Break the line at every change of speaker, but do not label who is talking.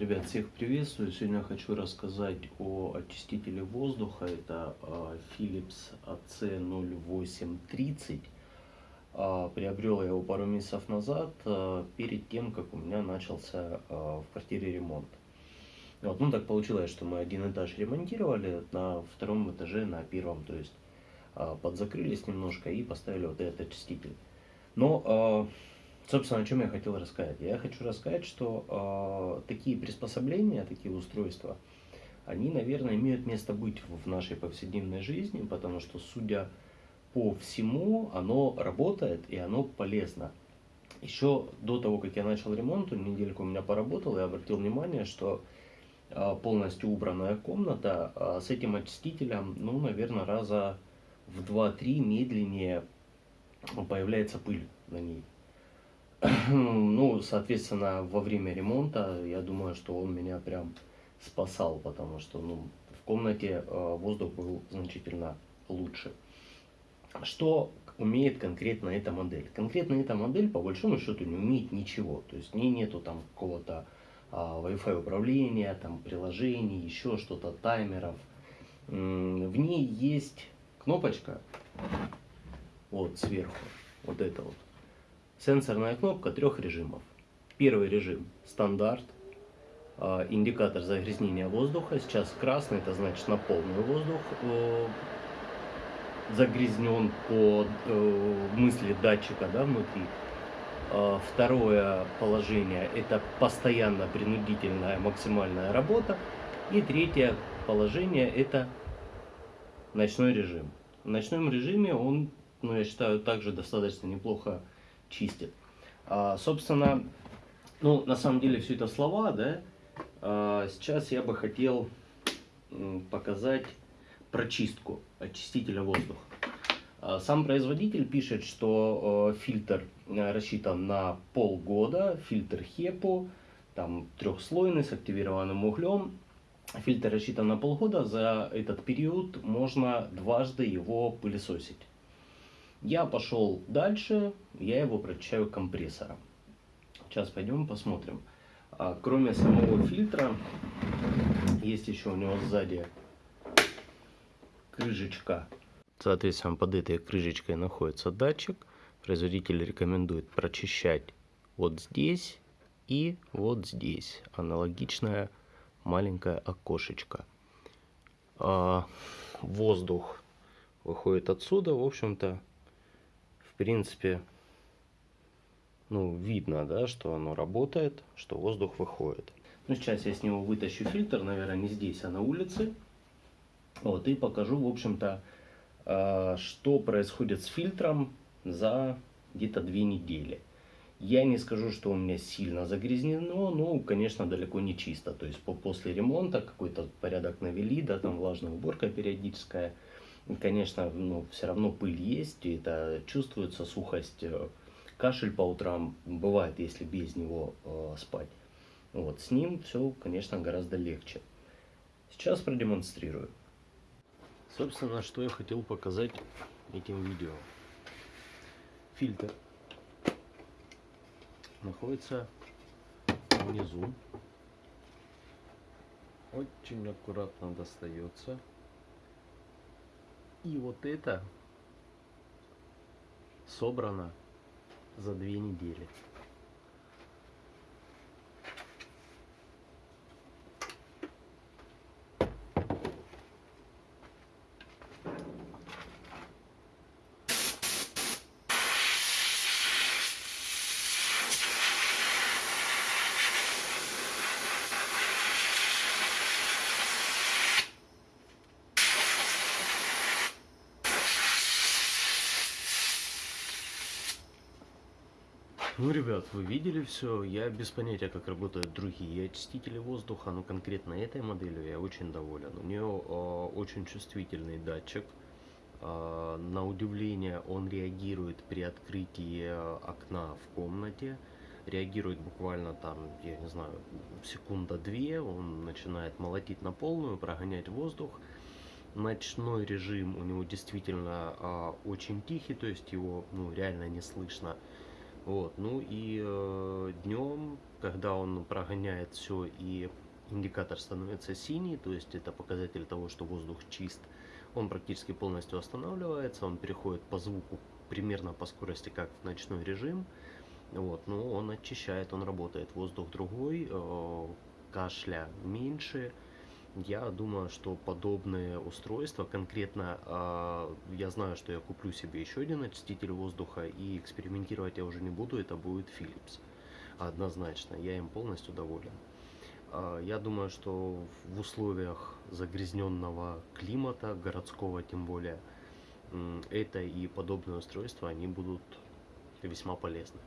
Ребят, всех приветствую. Сегодня хочу рассказать о очистителе воздуха. Это а, Philips AC0830. А, приобрел я его пару месяцев назад, а, перед тем, как у меня начался в квартире ремонт. Вот, ну так получилось, что мы один этаж ремонтировали, на втором этаже, на первом, то есть подзакрылись немножко и поставили вот этот очиститель. Но Собственно, о чем я хотел рассказать? Я хочу рассказать, что э, такие приспособления, такие устройства, они, наверное, имеют место быть в нашей повседневной жизни, потому что, судя по всему, оно работает и оно полезно. Еще до того, как я начал ремонт, недельку у меня поработал, я обратил внимание, что э, полностью убранная комната э, с этим очистителем, ну, наверное, раза в 2-3 медленнее появляется пыль на ней. ну, соответственно, во время ремонта, я думаю, что он меня прям спасал, потому что, ну, в комнате э, воздух был значительно лучше. Что умеет конкретно эта модель? Конкретно эта модель, по большому счету, не умеет ничего. То есть, в ней нету там какого-то а, Wi-Fi управления, там приложений, еще что-то, таймеров. В ней есть кнопочка, вот сверху, вот это вот. Сенсорная кнопка трех режимов. Первый режим стандарт, а, индикатор загрязнения воздуха. Сейчас красный, это значит на полный воздух э, загрязнен по э, мысли датчика да, внутри. А, второе положение это постоянно принудительная максимальная работа. И третье положение это ночной режим. В ночном режиме он, ну, я считаю, также достаточно неплохо чистит. А, собственно, ну, на самом деле все это слова, да. А, сейчас я бы хотел показать прочистку очистителя воздуха. А, сам производитель пишет, что э, фильтр э, рассчитан на полгода, фильтр HEPO, там трехслойный с активированным углем. Фильтр рассчитан на полгода, за этот период можно дважды его пылесосить. Я пошел дальше, я его прочищаю компрессором. Сейчас пойдем посмотрим. А, кроме самого фильтра, есть еще у него сзади крышечка. Соответственно, под этой крышечкой находится датчик. Производитель рекомендует прочищать вот здесь и вот здесь. Аналогичное маленькое окошечко. А, воздух выходит отсюда. В общем-то, принципе, ну, видно, да, что оно работает, что воздух выходит. Ну, сейчас я с него вытащу фильтр, наверное, не здесь, а на улице. Вот, и покажу, в общем-то, а, что происходит с фильтром за где-то две недели. Я не скажу, что у меня сильно загрязнено, но, конечно, далеко не чисто. То есть после ремонта какой-то порядок навели, да, там влажная уборка периодическая – конечно, ну, все равно пыль есть, и это чувствуется сухость. Э, кашель по утрам бывает, если без него э, спать. Вот, с ним все, конечно, гораздо легче. Сейчас продемонстрирую. Собственно, что я хотел показать этим видео. Фильтр находится внизу. Очень аккуратно достается. И вот это собрано за две недели. Ну, ребят, вы видели все. Я без понятия, как работают другие очистители воздуха, но конкретно этой моделью я очень доволен. У нее э, очень чувствительный датчик. Э, на удивление, он реагирует при открытии окна в комнате. Реагирует буквально там, я не знаю, секунда-две. Он начинает молотить на полную, прогонять воздух. Ночной режим у него действительно э, очень тихий, то есть его ну, реально не слышно. Вот, ну и э, днем, когда он прогоняет все и индикатор становится синий, то есть это показатель того, что воздух чист, он практически полностью останавливается, он переходит по звуку примерно по скорости, как в ночной режим. Вот, но он очищает, он работает. Воздух другой, э, кашля меньше. Я думаю, что подобные устройства, конкретно э, я знаю, что я куплю себе еще один очиститель воздуха и экспериментировать я уже не буду, это будет Philips. Однозначно, я им полностью доволен. Э, я думаю, что в условиях загрязненного климата, городского тем более, это и подобные устройства, они будут весьма полезны.